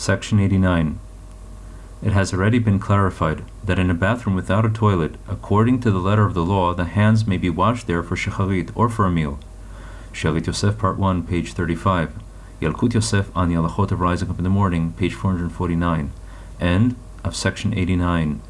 Section 89. It has already been clarified that in a bathroom without a toilet, according to the letter of the law, the hands may be washed there for shacharit or for a meal. Shalit Yosef, Part 1, page 35. Yalkut Yosef on the Alachot of Rising Up in the Morning, page 449. End of Section 89.